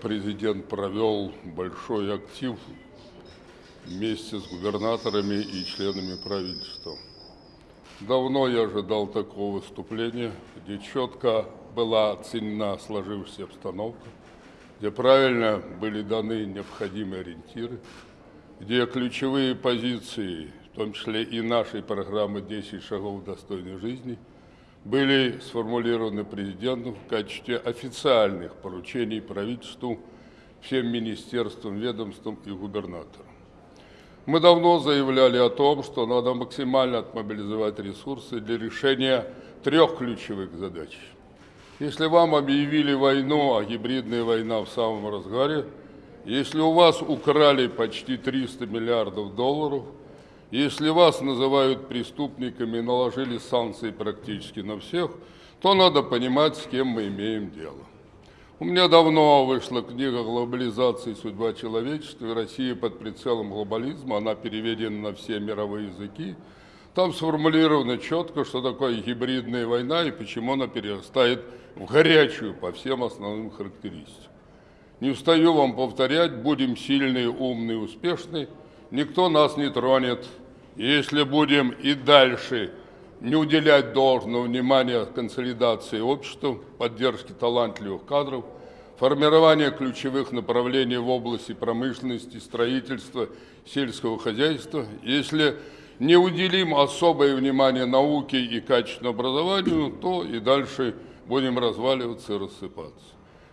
президент провел большой актив вместе с губернаторами и членами правительства. Давно я ожидал такого выступления, где четко была оценена сложившаяся обстановка, где правильно были даны необходимые ориентиры, где ключевые позиции, в том числе и нашей программы «10 шагов достойной жизни», были сформулированы президентом в качестве официальных поручений правительству, всем министерствам, ведомствам и губернаторам. Мы давно заявляли о том, что надо максимально отмобилизовать ресурсы для решения трех ключевых задач. Если вам объявили войну, а гибридная война в самом разгаре, если у вас украли почти 300 миллиардов долларов, если вас называют преступниками и наложили санкции практически на всех, то надо понимать, с кем мы имеем дело. У меня давно вышла книга «Глобализация и судьба человечества» «Россия под прицелом глобализма». Она переведена на все мировые языки. Там сформулировано четко, что такое гибридная война и почему она перерастает в горячую по всем основным характеристикам. Не устаю вам повторять, будем сильные, умные, успешные, никто нас не тронет. Если будем и дальше не уделять должного внимания консолидации общества, поддержке талантливых кадров, формирования ключевых направлений в области промышленности, строительства, сельского хозяйства, если не уделим особое внимание науке и качественному образованию, то и дальше будем разваливаться и рассыпаться.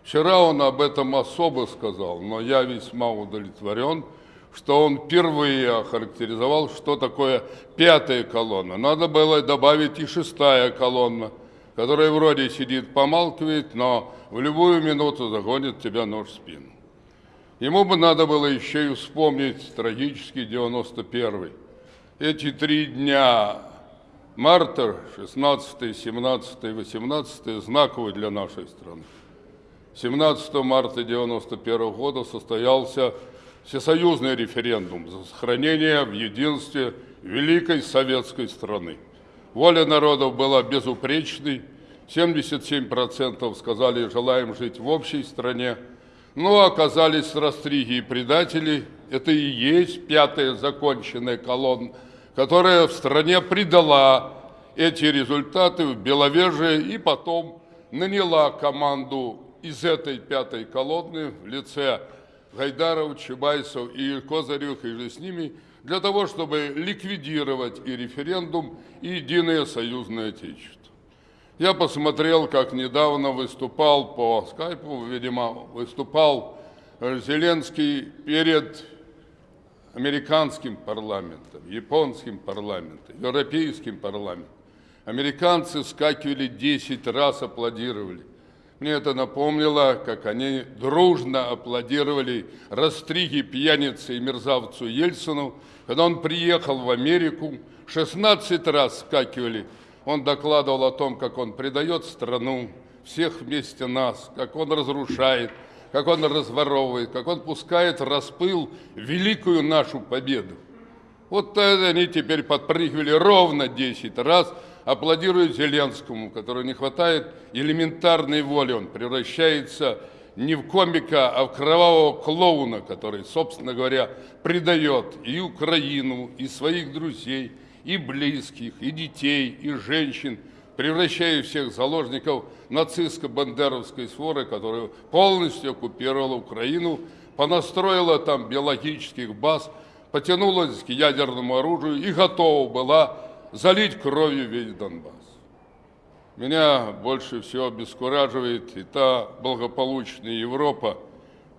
Вчера он об этом особо сказал, но я весьма удовлетворен – что он впервые охарактеризовал, что такое пятая колонна. Надо было добавить и шестая колонна, которая вроде сидит, помалкивает, но в любую минуту загонит тебя нож в спину. Ему бы надо было еще и вспомнить трагический 91-й. Эти три дня марта, 16, 17, 18, знаковые для нашей страны. 17 марта 91 года состоялся всесоюзный референдум за сохранение в единстве великой советской страны. Воля народов была безупречной, 77% сказали, желаем жить в общей стране, но оказались растриги и предатели, это и есть пятая законченная колонна, которая в стране предала эти результаты в Беловежье и потом наняла команду из этой пятой колонны в лице Гайдаров, Чубайсов и Козырев, и с ними, для того, чтобы ликвидировать и референдум, и единое союзное отечество. Я посмотрел, как недавно выступал по скайпу, видимо, выступал Зеленский перед американским парламентом, японским парламентом, европейским парламентом. Американцы скакивали 10 раз, аплодировали. Мне это напомнило, как они дружно аплодировали Растриге, пьянице и мерзавцу Ельцину, когда он приехал в Америку, 16 раз скакивали. Он докладывал о том, как он предает страну, всех вместе нас, как он разрушает, как он разворовывает, как он пускает распыл великую нашу победу. Вот они теперь подпрыгивали ровно 10 раз – аплодирует Зеленскому, которого не хватает элементарной воли. Он превращается не в комика, а в кровавого клоуна, который, собственно говоря, предает и Украину, и своих друзей, и близких, и детей, и женщин, превращая всех заложников нацистско-бандеровской своры, которая полностью оккупировала Украину, понастроила там биологических баз, потянулась к ядерному оружию и готова была залить кровью весь Донбасс. Меня больше всего обескураживает и та благополучная Европа,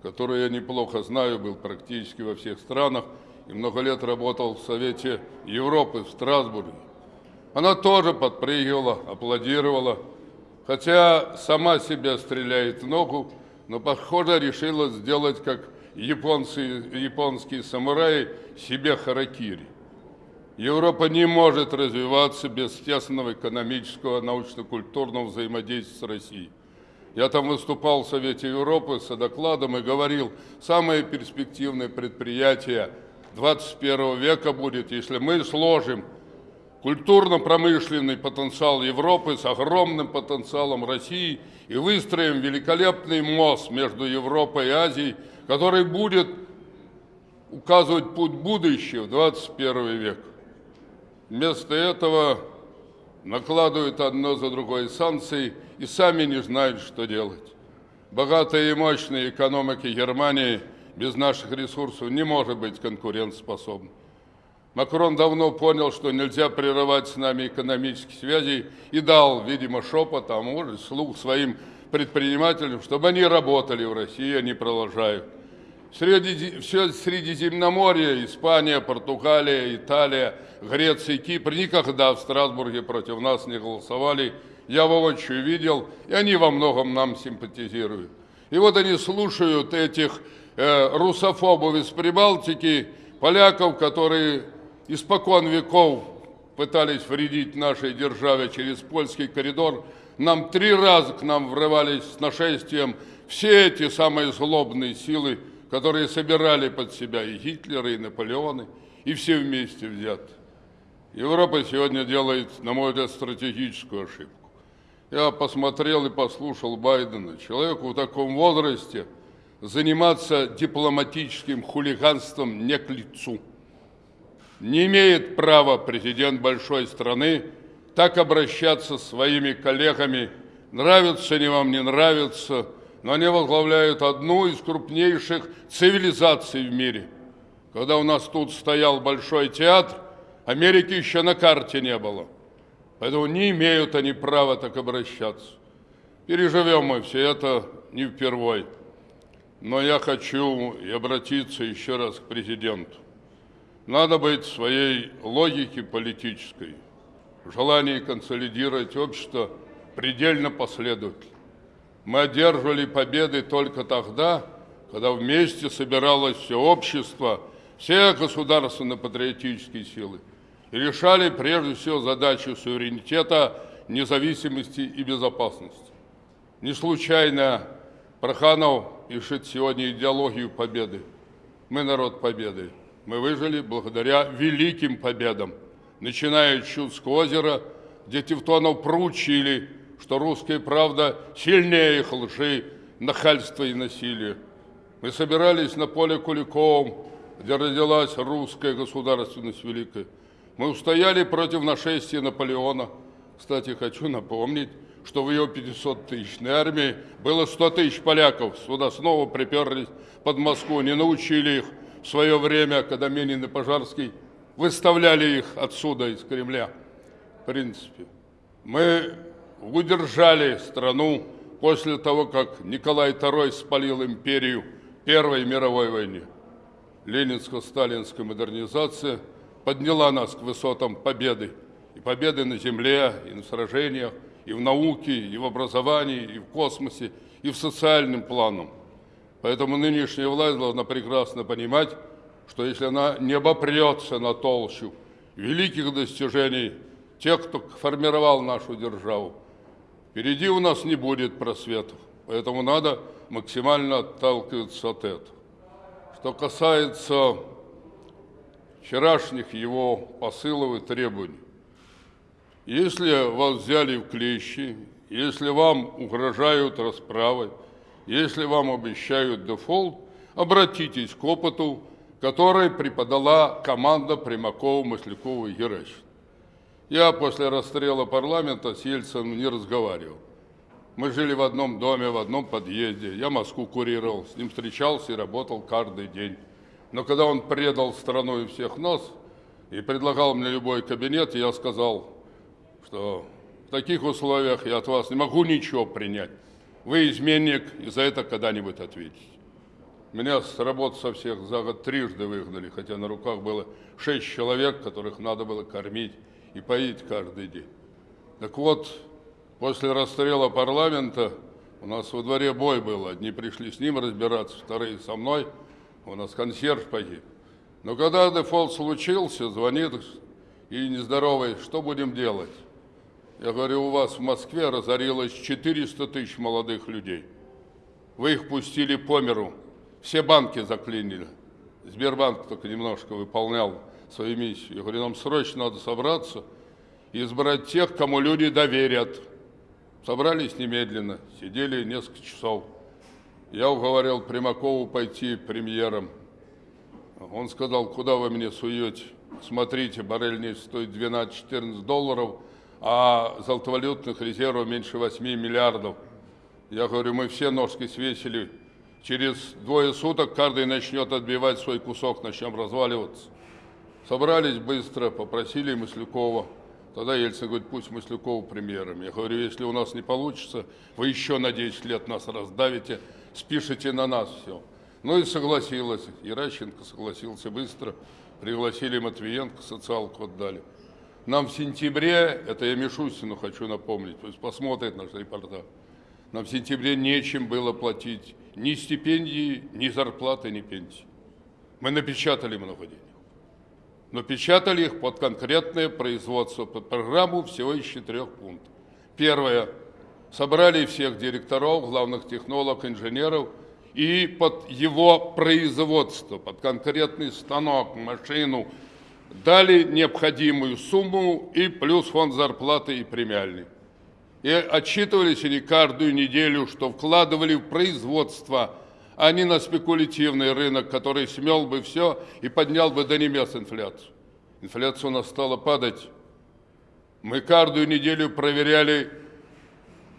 которую я неплохо знаю, был практически во всех странах и много лет работал в Совете Европы в Страсбурге. Она тоже подпрыгивала, аплодировала, хотя сама себя стреляет в ногу, но, похоже, решила сделать, как японцы, японские самураи, себе харакири. Европа не может развиваться без тесного экономического, научно-культурного взаимодействия с Россией. Я там выступал в Совете Европы с докладом и говорил, самое перспективное предприятие 21 века будет, если мы сложим культурно-промышленный потенциал Европы с огромным потенциалом России и выстроим великолепный мост между Европой и Азией, который будет указывать путь будущего в 21 век. Вместо этого накладывают одно за другое санкции и сами не знают, что делать. Богатая и мощная экономика Германии без наших ресурсов не может быть конкурентоспособной. Макрон давно понял, что нельзя прерывать с нами экономические связи и дал, видимо, шепот, а может, слух своим предпринимателям, чтобы они работали в России, они продолжают. Среди, все Средиземноморье, Испания, Португалия, Италия, Греция, Кипр никогда в Страсбурге против нас не голосовали. Я воочию видел, и они во многом нам симпатизируют. И вот они слушают этих э, русофобов из Прибалтики, поляков, которые испокон веков пытались вредить нашей державе через польский коридор. Нам три раза к нам врывались с нашествием все эти самые злобные силы, которые собирали под себя и Гитлера, и Наполеоны, и все вместе взяты. Европа сегодня делает, на мой взгляд, стратегическую ошибку. Я посмотрел и послушал Байдена. Человеку в таком возрасте заниматься дипломатическим хулиганством не к лицу. Не имеет права президент большой страны так обращаться с своими коллегами, нравится они вам, не нравится – но они возглавляют одну из крупнейших цивилизаций в мире. Когда у нас тут стоял большой театр, Америки еще на карте не было. Поэтому не имеют они права так обращаться. Переживем мы все это не впервой. Но я хочу и обратиться еще раз к президенту. Надо быть своей логике политической, в желании консолидировать общество предельно последовательно. Мы одерживали победы только тогда, когда вместе собиралось все общество, все государственно-патриотические силы и решали прежде всего задачу суверенитета, независимости и безопасности. Не случайно Проханов пишет сегодня идеологию победы. Мы народ победы. Мы выжили благодаря великим победам, начиная от Чудского озера, где Тевтонов проучили что русская правда сильнее их лжи, нахальства и насилия. Мы собирались на поле Куликовом, где родилась русская государственность великая. Мы устояли против нашествия Наполеона. Кстати, хочу напомнить, что в ее 500-тысячной армии было 100 тысяч поляков. Сюда снова приперлись под Москву, не научили их в свое время, когда Менин и Пожарский выставляли их отсюда, из Кремля. В принципе, мы удержали страну после того, как Николай II спалил империю Первой мировой войне. Ленинско-сталинская модернизация подняла нас к высотам победы. И победы на земле, и на сражениях, и в науке, и в образовании, и в космосе, и в социальном планом. Поэтому нынешняя власть должна прекрасно понимать, что если она не обопрется на толщу великих достижений тех, кто формировал нашу державу, Впереди у нас не будет просветов, поэтому надо максимально отталкиваться от этого. Что касается вчерашних его посылов и требований, если вас взяли в клещи, если вам угрожают расправой, если вам обещают дефолт, обратитесь к опыту, который преподала команда Примакова, Маслякова и Геращина. Я после расстрела парламента с Ельцином не разговаривал. Мы жили в одном доме, в одном подъезде. Я Москву курировал, с ним встречался и работал каждый день. Но когда он предал страну и всех нас и предлагал мне любой кабинет, я сказал, что в таких условиях я от вас не могу ничего принять. Вы изменник, и за это когда-нибудь ответите. Меня с работы со всех за год трижды выгнали, хотя на руках было шесть человек, которых надо было кормить и поить каждый день. Так вот, после расстрела парламента у нас во дворе бой был. Одни пришли с ним разбираться, вторые со мной. У нас консьерж погиб. Но когда дефолт случился, звонит и нездоровый, что будем делать? Я говорю, у вас в Москве разорилось 400 тысяч молодых людей. Вы их пустили по миру. Все банки заклинили. Сбербанк только немножко выполнял свою миссию. Я говорю, нам срочно надо собраться избрать тех, кому люди доверят. Собрались немедленно, сидели несколько часов. Я уговорил Примакову пойти премьером. Он сказал, куда вы мне суете? Смотрите, баррель нефти стоит 12-14 долларов, а золотовалютных резервов меньше 8 миллиардов. Я говорю, мы все ножки свесили. Через двое суток каждый начнет отбивать свой кусок, начнем разваливаться. Собрались быстро, попросили Маслюкова. Тогда Ельцин говорит, пусть Маслюкова премьером. Я говорю, если у нас не получится, вы еще на 10 лет нас раздавите, спишите на нас все. Ну и согласилась. Иращенко согласился быстро. Пригласили Матвиенко, социалку отдали. Нам в сентябре, это я Мишустину хочу напомнить, пусть посмотрит наш репортаж, нам в сентябре нечем было платить ни стипендии, ни зарплаты, ни пенсии. Мы напечатали много денег. Но печатали их под конкретное производство, под программу всего из четырех пунктов. Первое. Собрали всех директоров, главных технологов, инженеров и под его производство, под конкретный станок, машину, дали необходимую сумму и плюс фонд зарплаты и премиальный. И отчитывались они каждую неделю, что вкладывали в производство, а не на спекулятивный рынок, который смел бы все и поднял бы до небес инфляцию. Инфляция у нас стала падать. Мы каждую неделю проверяли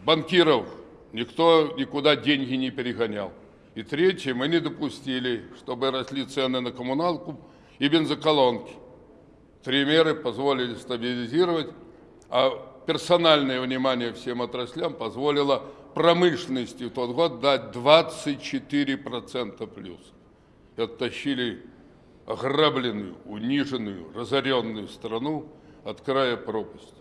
банкиров. Никто никуда деньги не перегонял. И третье, мы не допустили, чтобы росли цены на коммуналку и бензоколонки. Три меры позволили стабилизировать, а персональное внимание всем отраслям позволило промышленности в тот год дать 24% плюс. И оттащили ограбленную, униженную, разоренную страну от края пропасти.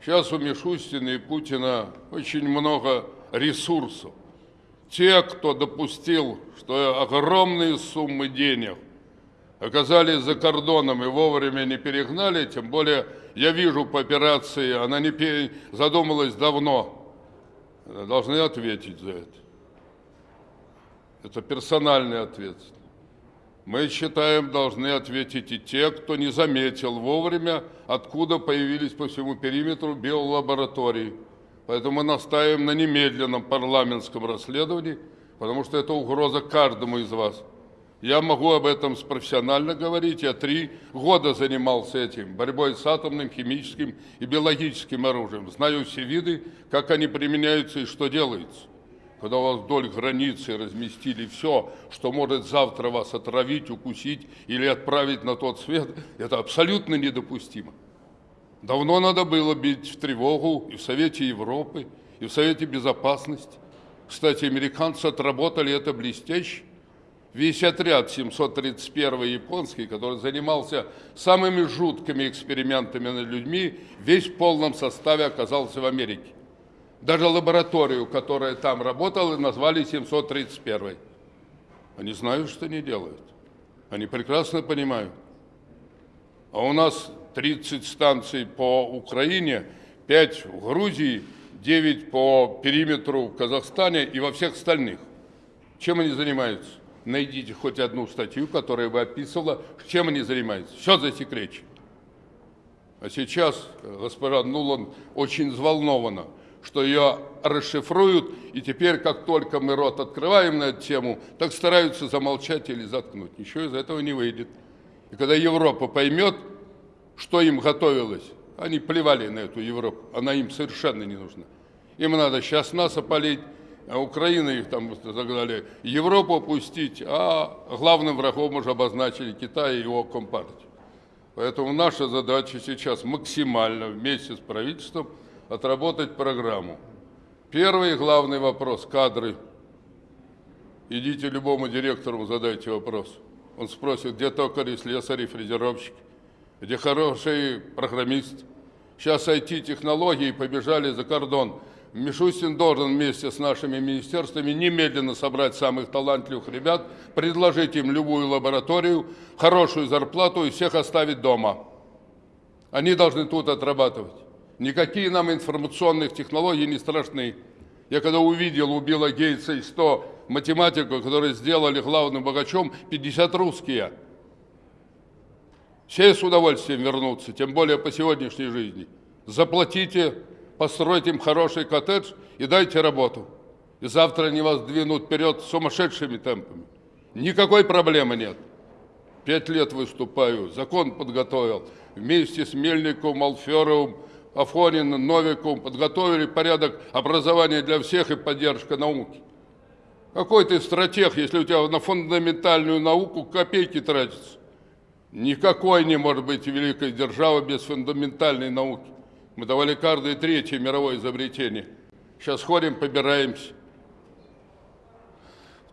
Сейчас у Мишустина и Путина очень много ресурсов. Те, кто допустил, что огромные суммы денег оказались за кордоном и вовремя не перегнали, тем более я вижу по операции, она не задумалась давно, должны ответить за это. Это персональный ответственность. Мы считаем, должны ответить и те, кто не заметил вовремя, откуда появились по всему периметру биолаборатории. Поэтому мы настаиваем на немедленном парламентском расследовании, потому что это угроза каждому из вас. Я могу об этом профессионально говорить. Я три года занимался этим, борьбой с атомным, химическим и биологическим оружием. Знаю все виды, как они применяются и что делается. Когда у вас вдоль границы разместили все, что может завтра вас отравить, укусить или отправить на тот свет, это абсолютно недопустимо. Давно надо было бить в тревогу и в Совете Европы, и в Совете Безопасности. Кстати, американцы отработали это блестяще. Весь отряд 731 японский, который занимался самыми жуткими экспериментами над людьми, весь в полном составе оказался в Америке. Даже лабораторию, которая там работала, назвали 731. Они знают, что они делают. Они прекрасно понимают. А у нас 30 станций по Украине, 5 в Грузии, 9 по периметру в Казахстане и во всех остальных. Чем они занимаются? Найдите хоть одну статью, которая бы описывала, чем они занимаются. Все засекречено. А сейчас госпожа Нулан очень взволнована, что ее расшифруют, и теперь, как только мы рот открываем на эту тему, так стараются замолчать или заткнуть. Ничего из этого не выйдет. И когда Европа поймет, что им готовилось, они плевали на эту Европу, она им совершенно не нужна. Им надо сейчас нас опалить, а Украина их там загнали, Европу опустить, а главным врагом уже обозначили Китай и его компартию. Поэтому наша задача сейчас максимально вместе с правительством отработать программу. Первый главный вопрос – кадры. Идите любому директору, задайте вопрос. Он спросит, где токари, слесари, фрезеровщики, где хороший программист. Сейчас IT-технологии побежали за кордон. Мишустин должен вместе с нашими министерствами немедленно собрать самых талантливых ребят, предложить им любую лабораторию, хорошую зарплату и всех оставить дома. Они должны тут отрабатывать. Никакие нам информационных технологий не страшны. Я когда увидел у Билла Гейтса и 100 математиков, которые сделали главным богачом, 50 русские. Все с удовольствием вернутся, тем более по сегодняшней жизни. Заплатите, постройте им хороший коттедж и дайте работу. И завтра они вас двинут вперед сумасшедшими темпами. Никакой проблемы нет. Пять лет выступаю, закон подготовил. Вместе с Мельниковым, Алферовым, Афониным, Новиковым подготовили порядок образования для всех и поддержка науки. Какой ты стратег, если у тебя на фундаментальную науку копейки тратятся? Никакой не может быть великой державы без фундаментальной науки. Мы давали каждое третье мировое изобретение. Сейчас ходим, побираемся.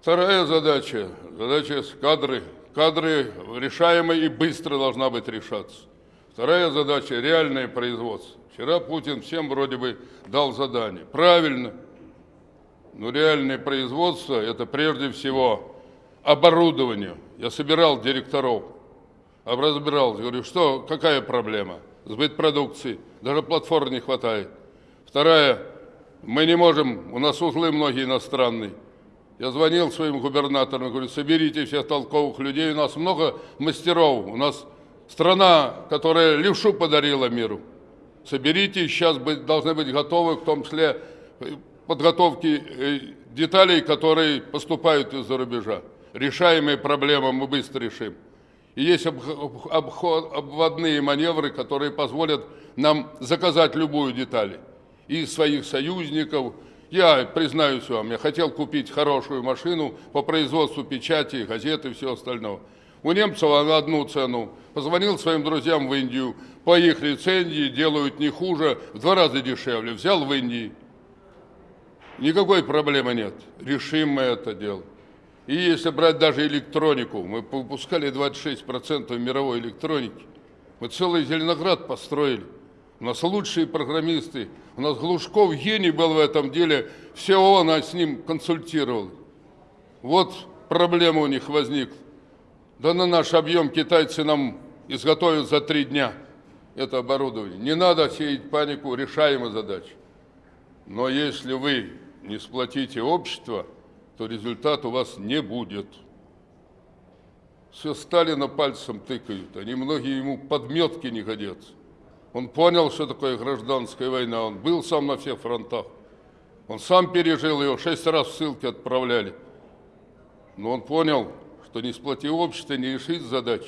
Вторая задача, задача с кадры. Кадры решаемые и быстро должна быть решаться. Вторая задача – реальное производство. Вчера Путин всем вроде бы дал задание. Правильно. Но реальное производство – это прежде всего оборудование. Я собирал директоров, разбирал, говорю, что, какая проблема? Сбыт продукции, даже платформ не хватает. Вторая, мы не можем, у нас узлы многие иностранные. Я звонил своим губернаторам, говорю, соберите всех толковых людей, у нас много мастеров, у нас страна, которая левшу подарила миру. Соберите, сейчас быть, должны быть готовы, в том числе э, подготовки э, деталей, которые поступают из-за рубежа. Решаемые проблемы мы быстро решим. И есть обход, обводные маневры, которые позволят нам заказать любую деталь. И своих союзников, я признаюсь вам, я хотел купить хорошую машину по производству печати, газеты и все остальное. У немцев на одну цену. Позвонил своим друзьям в Индию. По их лицензии делают не хуже, в два раза дешевле. Взял в Индии. Никакой проблемы нет. Решим мы это дело. И если брать даже электронику, мы выпускали 26% мировой электроники. Мы целый Зеленоград построили. У нас лучшие программисты. У нас Глушков гений был в этом деле. Все он с ним консультировал. Вот проблема у них возникла. Да на наш объем китайцы нам изготовят за три дня это оборудование. Не надо сеять панику, решаемая задача. Но если вы не сплотите общество, то результат у вас не будет. Все Сталина пальцем тыкают, они многие ему подметки не годятся. Он понял, что такое гражданская война, он был сам на всех фронтах. Он сам пережил ее, шесть раз в ссылки отправляли. Но он понял, что не сплотив общество, не решить задач.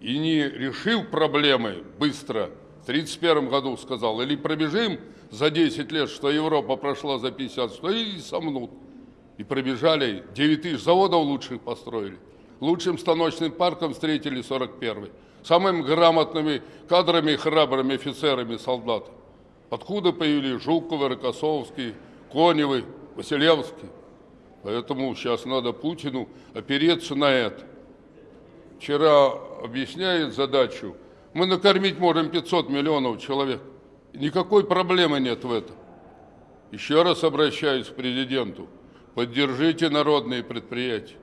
И не решил проблемы быстро, в 1931 году сказал, или пробежим за 10 лет, что Европа прошла за 50, что и сомнут. И пробежали, 9 тысяч заводов лучших построили. Лучшим станочным парком встретили 41-й самыми грамотными кадрами, храбрыми офицерами, солдат. Откуда появились Жуковы, Рокоссовский, Коневы, Василевский. Поэтому сейчас надо Путину опереться на это. Вчера объясняет задачу, мы накормить можем 500 миллионов человек. Никакой проблемы нет в этом. Еще раз обращаюсь к президенту. Поддержите народные предприятия.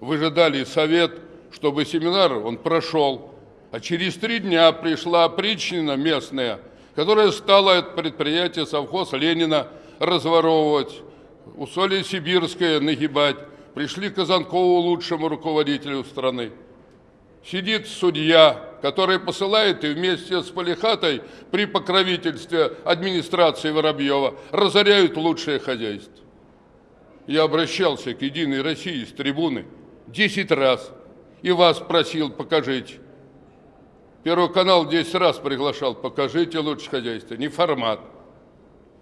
Вы же дали совет, чтобы семинар он прошел, а через три дня пришла Причнина местная, которая стала это предприятие совхоз Ленина разворовывать, усолье Сибирское нагибать. Пришли Казанкову лучшему руководителю страны. Сидит судья, который посылает и вместе с Полихатой при покровительстве администрации Воробьева разоряют лучшее хозяйство. Я обращался к «Единой России» с трибуны десять раз и вас просил, покажите. Первый канал 10 раз приглашал, покажите лучше хозяйство, не формат.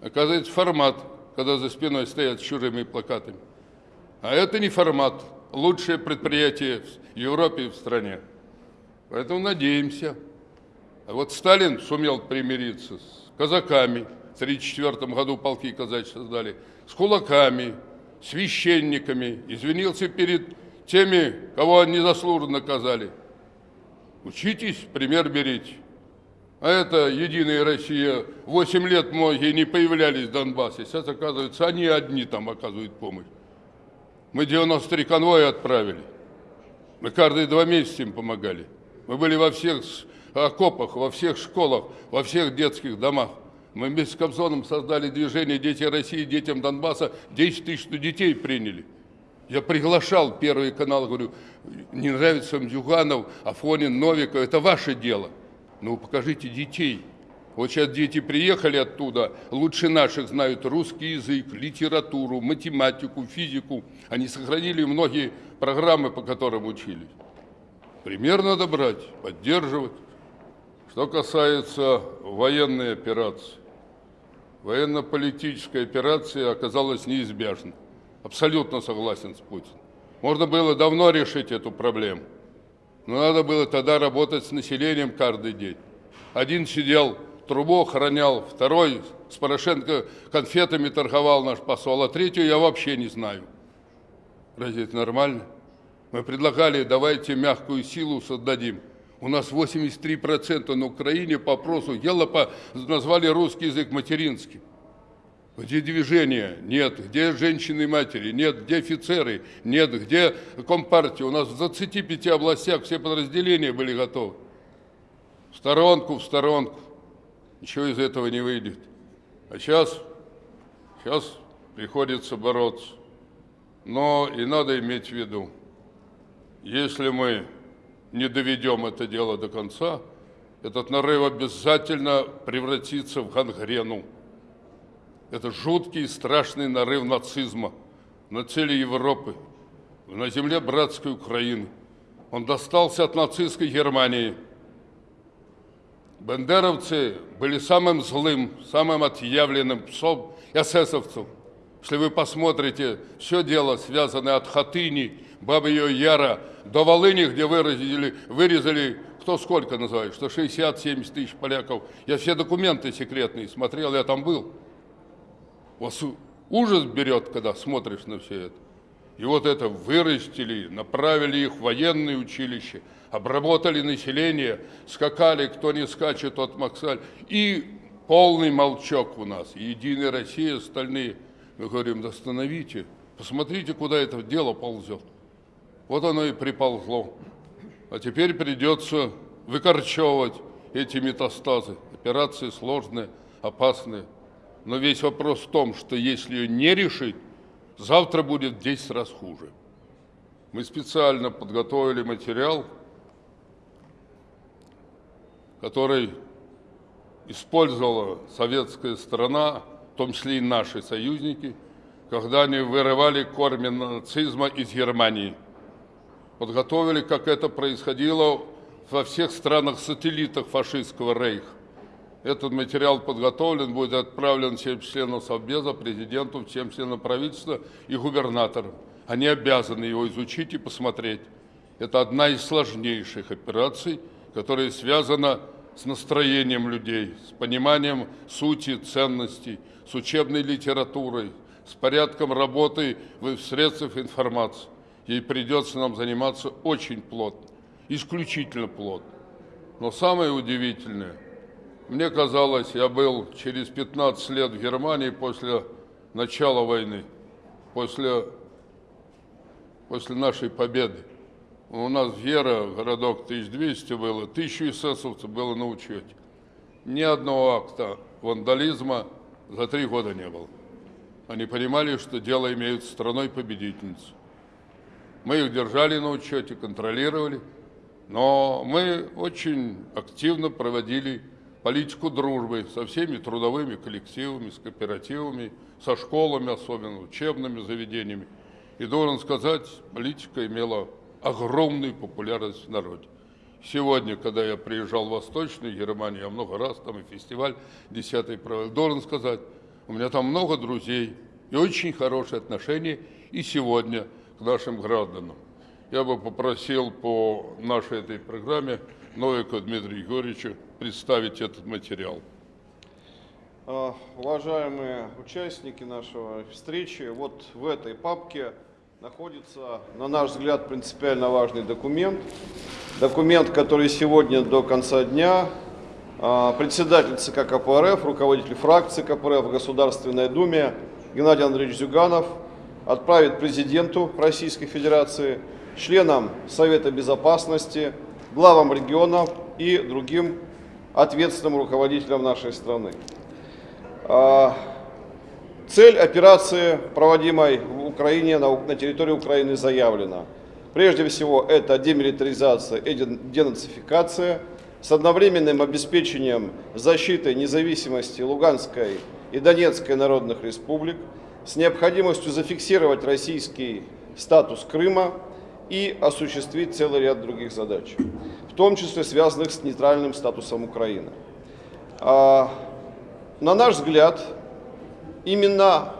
Оказывается, формат, когда за спиной стоят с чужими плакатами. А это не формат, лучшее предприятие в Европе и в стране. Поэтому надеемся. А вот Сталин сумел примириться с казаками, в 1934 году полки казачьи создали, с кулаками, священниками, извинился перед теми, кого они заслуженно наказали. Учитесь, пример берите. А это «Единая Россия». Восемь лет многие не появлялись в Донбассе. Сейчас, оказывается, они одни там оказывают помощь. Мы 93 конвоя отправили. Мы каждые два месяца им помогали. Мы были во всех окопах, во всех школах, во всех детских домах. Мы вместе с Кобзоном создали движение «Дети России», «Детям Донбасса». 10 тысяч детей приняли. Я приглашал Первый канал, говорю, не нравится вам Зюганов, Афонин, Новиков, это ваше дело. Ну, покажите детей. Вот сейчас дети приехали оттуда, лучше наших знают русский язык, литературу, математику, физику. Они сохранили многие программы, по которым учились. Пример надо брать, поддерживать. Что касается военной операции. Военно-политическая операция оказалась неизбежной. Абсолютно согласен с Путиным. Можно было давно решить эту проблему. Но надо было тогда работать с населением каждый день. Один сидел, трубу охранял, второй с Порошенко конфетами торговал наш посол, а третью я вообще не знаю. Разве это нормально? Мы предлагали, давайте мягкую силу создадим. У нас 83% на Украине по опросу Елопа назвали русский язык материнским. Где движения? Нет. Где женщины и матери? Нет. Где офицеры? Нет. Где компартия? У нас в 25 областях все подразделения были готовы. В сторонку, в сторонку. Ничего из этого не выйдет. А сейчас, сейчас приходится бороться. Но и надо иметь в виду, если мы не доведем это дело до конца, этот нарыв обязательно превратится в гангрену. Это жуткий и страшный нарыв нацизма на цели Европы, на земле братской Украины. Он достался от нацистской Германии. Бендеровцы были самым злым, самым отъявленным псом эсэсовцев. Если вы посмотрите, все дело связано от Хатыни, Бабы Яра, до Волыни, где вырезали, вырезали кто сколько называет, что 60-70 тысяч поляков. Я все документы секретные смотрел, я там был. Вас ужас берет, когда смотришь на все это. И вот это вырастили, направили их в военные училища, обработали население, скакали, кто не скачет, тот Максаль. И полный молчок у нас. Единая Россия, остальные. Мы говорим, остановите, посмотрите, куда это дело ползет. Вот оно и приползло. А теперь придется выкорчевывать эти метастазы. Операции сложные, опасные. Но весь вопрос в том, что если ее не решить, завтра будет в 10 раз хуже. Мы специально подготовили материал, который использовала советская страна, в том числе и наши союзники, когда они вырывали корни нацизма из Германии – подготовили, как это происходило во всех странах-сателлитах фашистского рейха. Этот материал подготовлен, будет отправлен всем членам Совбеза, президенту, всем членам правительства и губернаторам. Они обязаны его изучить и посмотреть. Это одна из сложнейших операций, которая связана с настроением людей, с пониманием сути, ценностей, с учебной литературой, с порядком работы в средствах информации ей придется нам заниматься очень плотно, исключительно плотно. Но самое удивительное, мне казалось, я был через 15 лет в Германии после начала войны, после, после нашей победы. У нас Вера, городок 1200 было, тысячу эсэсовцев было на учете. Ни одного акта вандализма за три года не было. Они понимали, что дело имеют с страной-победительницей. Мы их держали на учете, контролировали, но мы очень активно проводили политику дружбы со всеми трудовыми коллективами, с кооперативами, со школами, особенно учебными заведениями. И должен сказать, политика имела огромную популярность в народе. Сегодня, когда я приезжал в Восточную Германию, я много раз там и фестиваль 10 провел, должен сказать, у меня там много друзей и очень хорошие отношения. И сегодня к нашим гражданам. Я бы попросил по нашей этой программе Новика Дмитрия Егоровича представить этот материал. А, уважаемые участники нашего встречи, вот в этой папке находится, на наш взгляд, принципиально важный документ. Документ, который сегодня до конца дня а, председатель ЦК КПРФ, руководитель фракции КПРФ в Государственной Думе Геннадий Андреевич Зюганов отправит президенту Российской Федерации, членам Совета Безопасности, главам регионов и другим ответственным руководителям нашей страны. А, цель операции, проводимой в Украине, на территории Украины, заявлена. Прежде всего, это демилитаризация и денацификация, с одновременным обеспечением защиты независимости Луганской и Донецкой народных республик, с необходимостью зафиксировать российский статус Крыма и осуществить целый ряд других задач, в том числе связанных с нейтральным статусом Украины. А, на наш взгляд, именно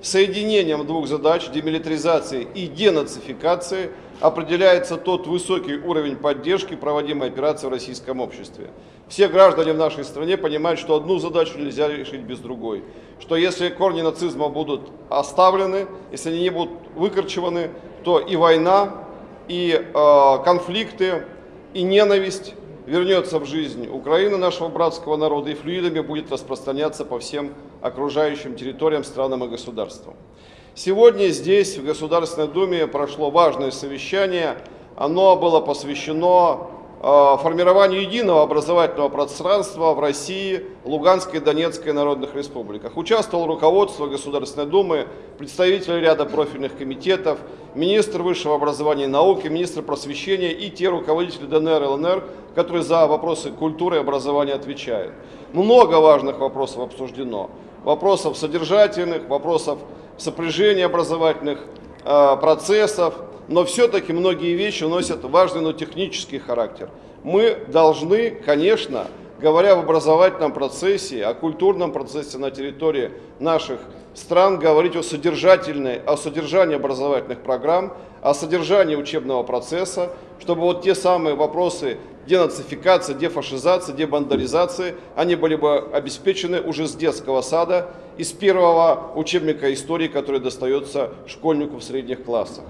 соединением двух задач демилитаризации и денацификации определяется тот высокий уровень поддержки проводимой операции в российском обществе. Все граждане в нашей стране понимают, что одну задачу нельзя решить без другой. Что если корни нацизма будут оставлены, если они не будут выкорчеваны, то и война, и э, конфликты, и ненависть вернется в жизнь Украины, нашего братского народа, и флюидами будет распространяться по всем окружающим территориям, странам и государствам. Сегодня здесь, в Государственной Думе, прошло важное совещание. Оно было посвящено Э, формированию единого образовательного пространства в России, Луганской и Донецкой народных республиках. Участвовал руководство Государственной Думы, представители ряда профильных комитетов, министр высшего образования и науки, министр просвещения и те руководители ДНР и ЛНР, которые за вопросы культуры и образования отвечают. Много важных вопросов обсуждено. Вопросов содержательных, вопросов сопряжения образовательных э, процессов, но все-таки многие вещи носят важный, но технический характер. Мы должны, конечно, говоря об образовательном процессе, о культурном процессе на территории наших стран, говорить о содержательной, о содержании образовательных программ, о содержании учебного процесса, чтобы вот те самые вопросы денацификации, дефашизации, дебандаризации, они были бы обеспечены уже с детского сада, из первого учебника истории, который достается школьнику в средних классах.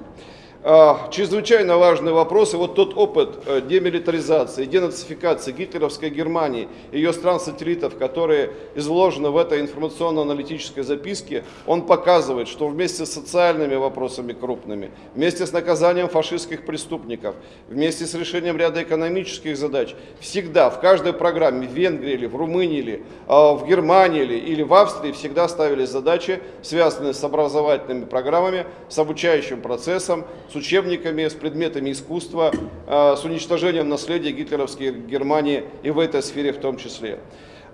А, чрезвычайно важный вопрос. И вот тот опыт э, демилитаризации, денацификации гитлеровской Германии, ее стран-сателлитов, которые изложены в этой информационно-аналитической записке, он показывает, что вместе с социальными вопросами крупными, вместе с наказанием фашистских преступников, вместе с решением ряда экономических задач, всегда в каждой программе, в Венгрии или в Румынии или а, в Германии или, или в Австрии всегда ставились задачи, связанные с образовательными программами, с обучающим процессом, с учебниками, с предметами искусства, а, с уничтожением наследия гитлеровской Германии и в этой сфере в том числе.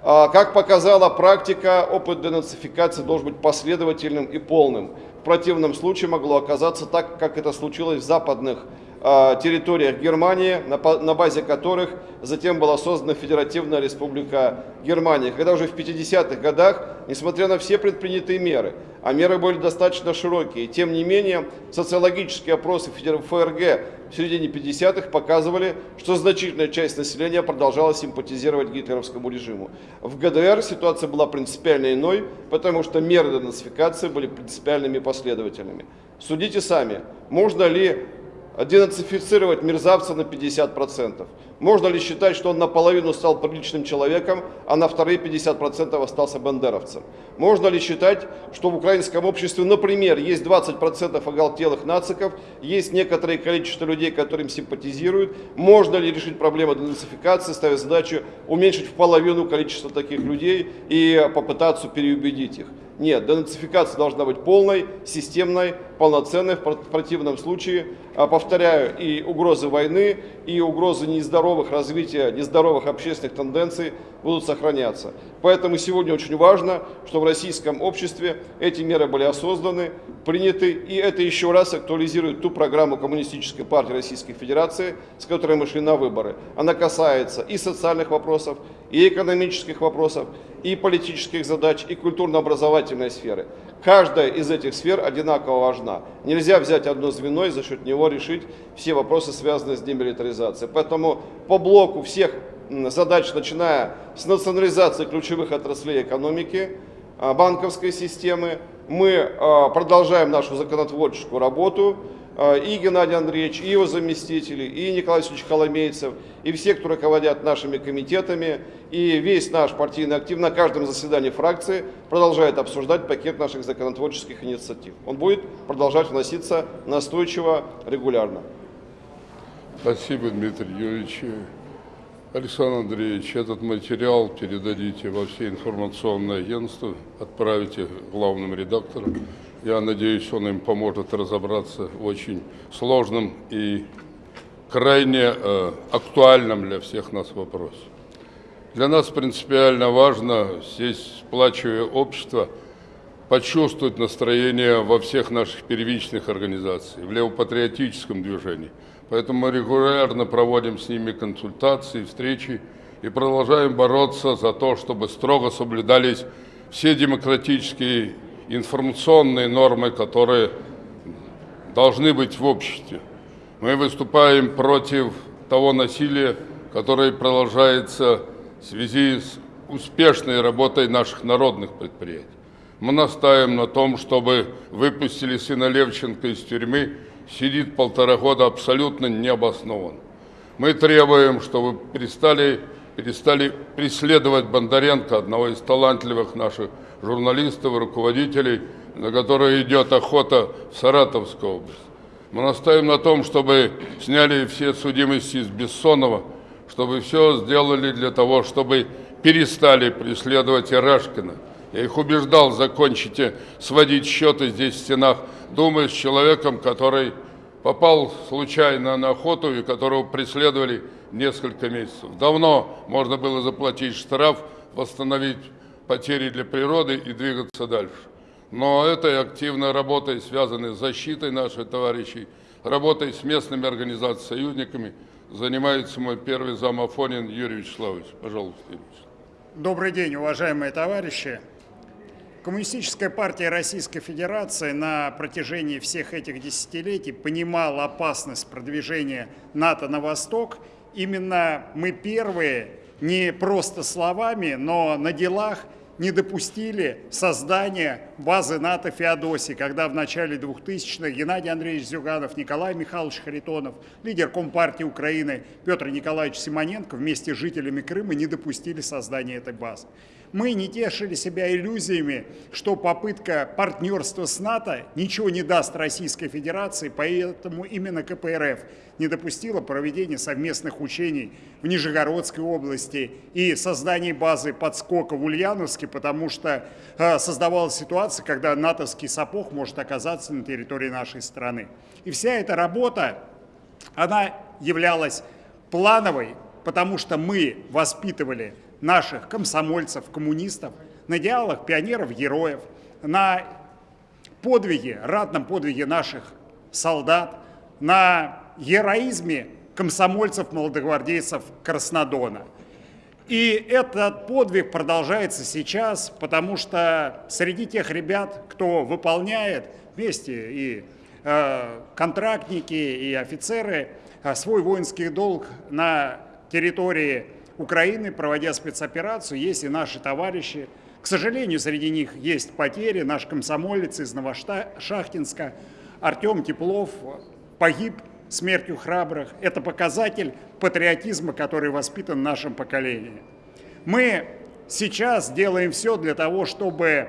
А, как показала практика, опыт денацификации должен быть последовательным и полным. В противном случае могло оказаться так, как это случилось в западных а, территориях Германии, на базе которых затем была создана Федеративная Республика Германия. Когда уже в 50-х годах, несмотря на все предпринятые меры, а меры были достаточно широкие, тем не менее социологические опросы ФРГ в середине 50-х показывали, что значительная часть населения продолжала симпатизировать гитлеровскому режиму. В ГДР ситуация была принципиально иной, потому что меры денацификации были принципиальными и последовательными. Судите сами, можно ли денацифицировать мерзавца на 50%. Можно ли считать, что он наполовину стал приличным человеком, а на вторые 50% остался бандеровцем? Можно ли считать, что в украинском обществе, например, есть 20% оголтелых нациков, есть некоторое количество людей, которым симпатизируют? Можно ли решить проблему денацификации, ставя задачу уменьшить в половину количество таких людей и попытаться переубедить их? Нет, денацификация должна быть полной, системной, полноценной. В противном случае, повторяю, и угрозы войны, и угрозы нездоровых развития, нездоровых общественных тенденций будут сохраняться. Поэтому сегодня очень важно, что в российском обществе эти меры были осознаны, приняты, и это еще раз актуализирует ту программу Коммунистической партии Российской Федерации, с которой мы шли на выборы. Она касается и социальных вопросов, и экономических вопросов, и политических задач, и культурно-образовательной сферы. Каждая из этих сфер одинаково важна. Нельзя взять одно звено и за счет него решить все вопросы, связанные с демилитаризацией. Поэтому по блоку всех задач, начиная с национализации ключевых отраслей экономики, а, банковской системы, мы а, продолжаем нашу законотворческую работу, и Геннадий Андреевич, и его заместители, и Николай Васильевич Коломейцев, и все, кто руководят нашими комитетами, и весь наш партийный актив на каждом заседании фракции продолжает обсуждать пакет наших законотворческих инициатив. Он будет продолжать вноситься настойчиво, регулярно. Спасибо, Дмитрий Юрьевич. Александр Андреевич, этот материал передадите во все информационные агентства, отправите главным редакторам. Я надеюсь, он им поможет разобраться в очень сложном и крайне э, актуальном для всех нас вопросе. Для нас принципиально важно здесь сплачивая общество – почувствовать настроение во всех наших первичных организациях, в левопатриотическом движении. Поэтому мы регулярно проводим с ними консультации, встречи и продолжаем бороться за то, чтобы строго соблюдались все демократические информационные нормы, которые должны быть в обществе. Мы выступаем против того насилия, которое продолжается в связи с успешной работой наших народных предприятий. Мы настаиваем на том, чтобы выпустили сына Левченко из тюрьмы, сидит полтора года абсолютно необоснованно. Мы требуем, чтобы перестали, перестали преследовать Бондаренко, одного из талантливых наших журналистов руководителей, на которого идет охота в Саратовской области. Мы настаиваем на том, чтобы сняли все судимости из Бессонова, чтобы все сделали для того, чтобы перестали преследовать Ирашкина. Я их убеждал, закончите сводить счеты здесь в стенах Думы с человеком, который попал случайно на охоту и которого преследовали несколько месяцев. Давно можно было заплатить штраф, восстановить потери для природы и двигаться дальше. Но этой активной работой, связанной с защитой наших товарищей, работой с местными организациями, союзниками, занимается мой первый зам Афонин Юрий Вячеславович. Пожалуйста, Юрий Добрый день, уважаемые товарищи. Коммунистическая партия Российской Федерации на протяжении всех этих десятилетий понимала опасность продвижения НАТО на восток. Именно мы первые, не просто словами, но на делах не допустили создания базы НАТО Феодосии, когда в начале 2000-х Геннадий Андреевич Зюганов, Николай Михайлович Харитонов, лидер Компартии Украины Петр Николаевич Симоненко вместе с жителями Крыма не допустили создания этой базы. Мы не тешили себя иллюзиями, что попытка партнерства с НАТО ничего не даст Российской Федерации, поэтому именно КПРФ не допустила проведения совместных учений в Нижегородской области и создания базы подскока в Ульяновске, потому что э, создавалась ситуация, когда натовский сапог может оказаться на территории нашей страны. И вся эта работа, она являлась плановой, потому что мы воспитывали наших комсомольцев, коммунистов, на идеалах пионеров, героев, на подвиге, ратном подвиге наших солдат, на героизме комсомольцев, молодогвардейцев Краснодона. И этот подвиг продолжается сейчас, потому что среди тех ребят, кто выполняет вместе и э, контрактники, и офицеры э, свой воинский долг на территории Украины, проводя спецоперацию, есть и наши товарищи. К сожалению, среди них есть потери. Наш комсомолец из Новошахтинска Артем Теплов погиб смертью храбрых. Это показатель патриотизма, который воспитан в нашем поколении. Мы сейчас делаем все для того, чтобы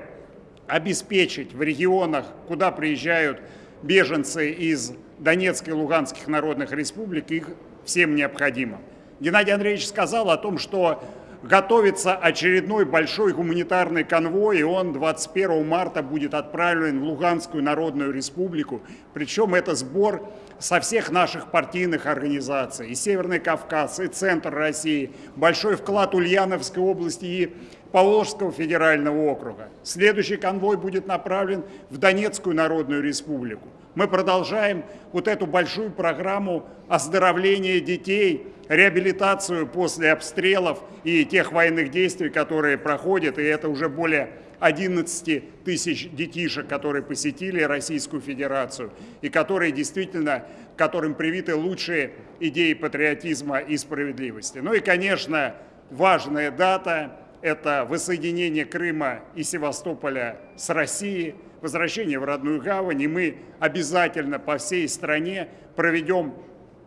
обеспечить в регионах, куда приезжают беженцы из Донецкой и Луганских народных республик, их всем необходимо. Геннадий Андреевич сказал о том, что готовится очередной большой гуманитарный конвой, и он 21 марта будет отправлен в Луганскую Народную Республику. Причем это сбор со всех наших партийных организаций, и Северный Кавказ, и Центр России, большой вклад Ульяновской области и Поволжского федерального округа. Следующий конвой будет направлен в Донецкую Народную Республику. Мы продолжаем вот эту большую программу оздоровления детей, реабилитацию после обстрелов и тех военных действий, которые проходят, и это уже более 11 тысяч детишек, которые посетили Российскую Федерацию и которые действительно, которым привиты лучшие идеи патриотизма и справедливости. Ну и, конечно, важная дата – это воссоединение Крыма и Севастополя с Россией, возвращение в родную гавань, и мы обязательно по всей стране проведем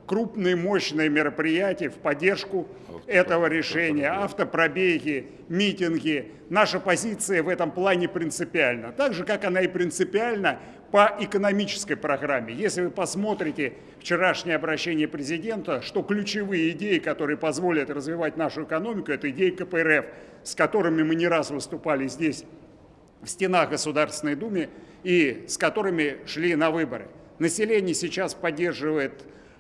крупные мощные мероприятия в поддержку этого решения, автопробеги, митинги. Наша позиция в этом плане принципиальна. Так же, как она и принципиальна по экономической программе. Если вы посмотрите вчерашнее обращение президента, что ключевые идеи, которые позволят развивать нашу экономику, это идеи КПРФ, с которыми мы не раз выступали здесь, в стенах Государственной Думы, и с которыми шли на выборы. Население сейчас поддерживает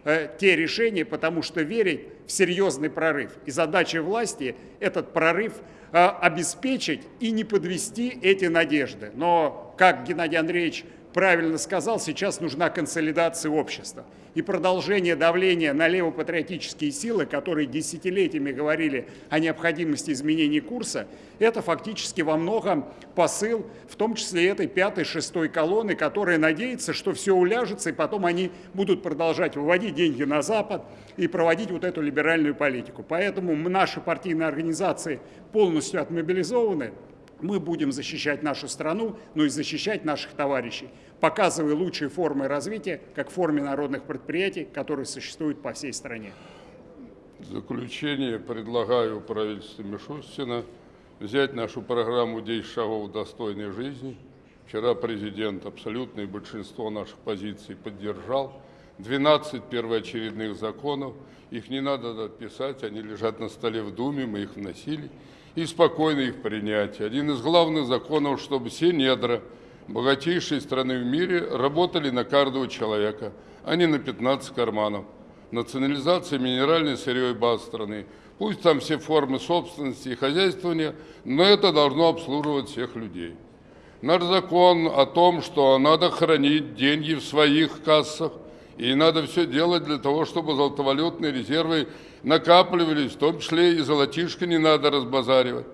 э, те решения, потому что верить в серьезный прорыв. И задача власти этот прорыв э, обеспечить и не подвести эти надежды. Но, как Геннадий Андреевич правильно сказал, сейчас нужна консолидация общества. И продолжение давления на левопатриотические силы, которые десятилетиями говорили о необходимости изменения курса, это фактически во многом посыл, в том числе этой пятой, шестой колонны, которая надеется, что все уляжется, и потом они будут продолжать выводить деньги на Запад и проводить вот эту либеральную политику. Поэтому наши партийные организации полностью отмобилизованы, мы будем защищать нашу страну, но и защищать наших товарищей, показывая лучшие формы развития, как в форме народных предприятий, которые существуют по всей стране. В заключение предлагаю правительству Мишустина взять нашу программу «10 шагов достойной жизни». Вчера президент абсолютное большинство наших позиций поддержал. 12 первоочередных законов. Их не надо писать, они лежат на столе в Думе, мы их вносили. И спокойно их принять. Один из главных законов, чтобы все недра богатейшей страны в мире работали на каждого человека, а не на 15 карманов. Национализация минеральной сырьевой базы страны. Пусть там все формы собственности и хозяйствования, но это должно обслуживать всех людей. Наш закон о том, что надо хранить деньги в своих кассах, и надо все делать для того, чтобы золотовалютные резервы накапливались, в том числе и золотишко не надо разбазаривать.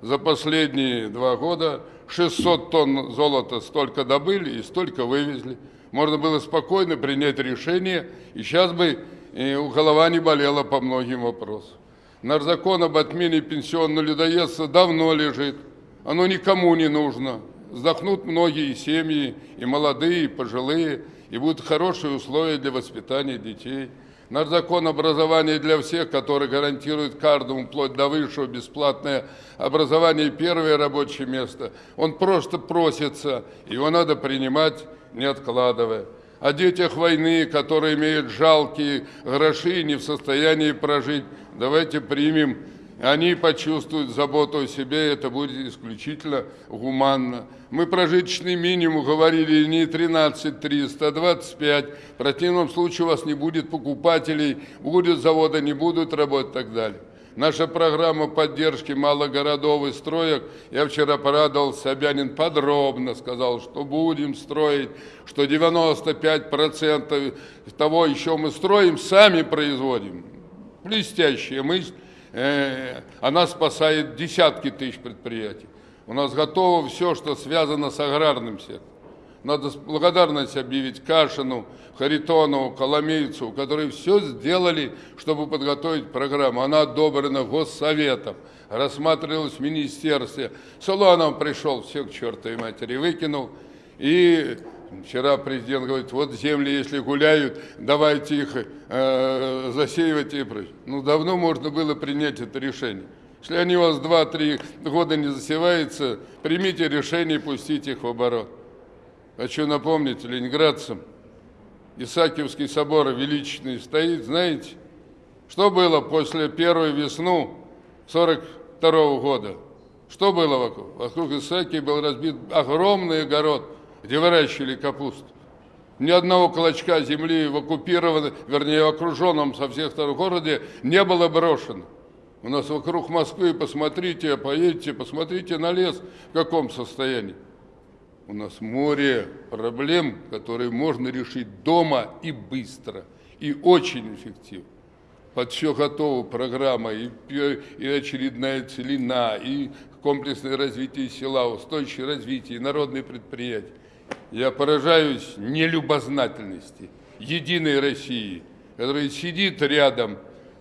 За последние два года 600 тонн золота столько добыли и столько вывезли. Можно было спокойно принять решение, и сейчас бы у голова не болела по многим вопросам. Наш закон об отмене пенсионного людоедства давно лежит. Оно никому не нужно. Вздохнут многие семьи, и молодые, и пожилые, и будут хорошие условия для воспитания детей. Наш закон образования для всех, который гарантирует каждому, вплоть до высшего, бесплатное образование и первое рабочее место, он просто просится, его надо принимать, не откладывая. О детях войны, которые имеют жалкие гроши и не в состоянии прожить, давайте примем они почувствуют заботу о себе, это будет исключительно гуманно. Мы прожиточный минимум говорили не 13 300, а 25. В противном случае у вас не будет покупателей, будет завода, не будут работать и так далее. Наша программа поддержки малых городов и строек, я вчера порадовал Собянин подробно, сказал, что будем строить, что 95% того еще мы строим, сами производим. Блестящая мысль. Э, она спасает десятки тысяч предприятий. У нас готово все, что связано с аграрным сектором. Надо благодарность объявить Кашину, Харитонову, Коломейцу, которые все сделали, чтобы подготовить программу. Она одобрена Госсоветом, рассматривалась в министерстве. Солонов пришел, все к чертовой матери выкинул. И Вчера президент говорит, вот земли, если гуляют, давайте их э, засеивать и прочее. Ну, давно можно было принять это решение. Если они у вас 2-3 года не засеваются, примите решение и их в оборот. Хочу напомнить ленинградцам, Исаакиевский собор величественный стоит, знаете, что было после первой весну 42 -го года? Что было вокруг? Вокруг Исаакии был разбит огромный огород – где выращивали капусту. Ни одного клочка земли в оккупированном, вернее, в окруженном со всех сторон городе не было брошено. У нас вокруг Москвы, посмотрите, поедете, посмотрите на лес, в каком состоянии. У нас море проблем, которые можно решить дома и быстро, и очень эффективно. Под все готова программа, и, и очередная целина, и комплексное развитие села, устойчивое развитие, и народные предприятия. Я поражаюсь нелюбознательности единой России, которая сидит рядом,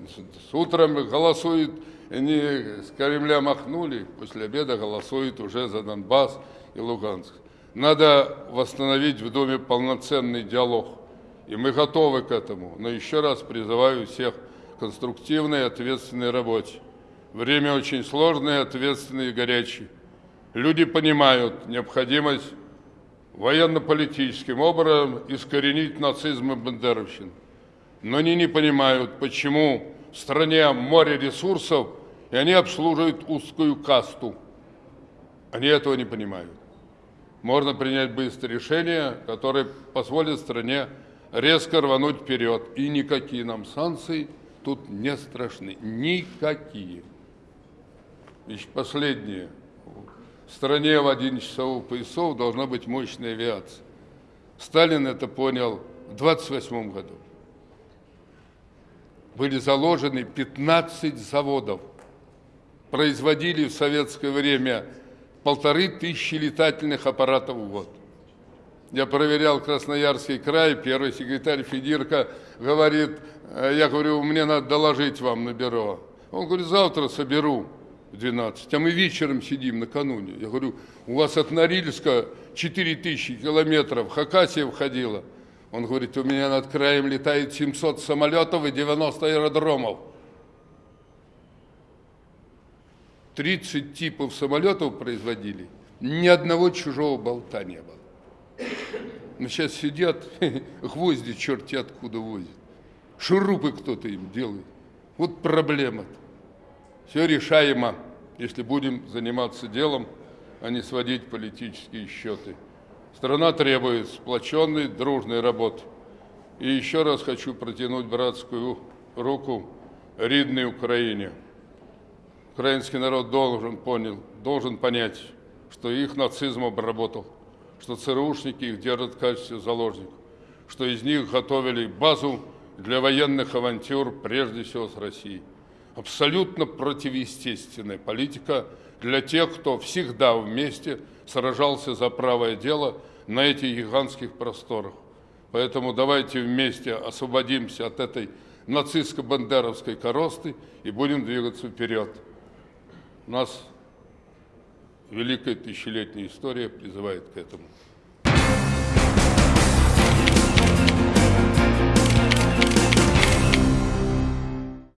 с утром голосует, не с Кремля махнули, после обеда голосует уже за Донбасс и Луганск. Надо восстановить в Доме полноценный диалог, и мы готовы к этому. Но еще раз призываю всех к конструктивной и ответственной работе. Время очень сложное, ответственное и горячее. Люди понимают необходимость военно-политическим образом искоренить нацизм и бандеровщину. Но они не понимают, почему в стране море ресурсов, и они обслуживают узкую касту. Они этого не понимают. Можно принять быстрое решение, которое позволит стране резко рвануть вперед. И никакие нам санкции тут не страшны. Никакие. И последнее. В стране в 11 часов поясов должна быть мощная авиация. Сталин это понял в 28 году. Были заложены 15 заводов. Производили в советское время полторы тысячи летательных аппаратов в год. Я проверял Красноярский край, первый секретарь Федирка говорит, «Э, я говорю, мне надо доложить вам на бюро. Он говорит, завтра соберу в 12, а мы вечером сидим накануне. Я говорю, у вас от Норильска 4000 километров, Хакасия входила. Он говорит, у меня над краем летает 700 самолетов и 90 аэродромов. 30 типов самолетов производили, ни одного чужого болта не было. Но сейчас сидят, гвозди черти откуда возят. Шурупы кто-то им делает. Вот проблема-то. Все решаемо, если будем заниматься делом, а не сводить политические счеты. Страна требует сплоченной, дружной работы. И еще раз хочу протянуть братскую руку ридной Украине. Украинский народ должен, понял, должен понять, что их нацизм обработал, что ЦРУшники их держат в качестве заложников, что из них готовили базу для военных авантюр, прежде всего с Россией. Абсолютно противоестественная политика для тех, кто всегда вместе сражался за правое дело на этих гигантских просторах. Поэтому давайте вместе освободимся от этой нацистско-бандеровской коросты и будем двигаться вперед. Нас великая тысячелетняя история призывает к этому.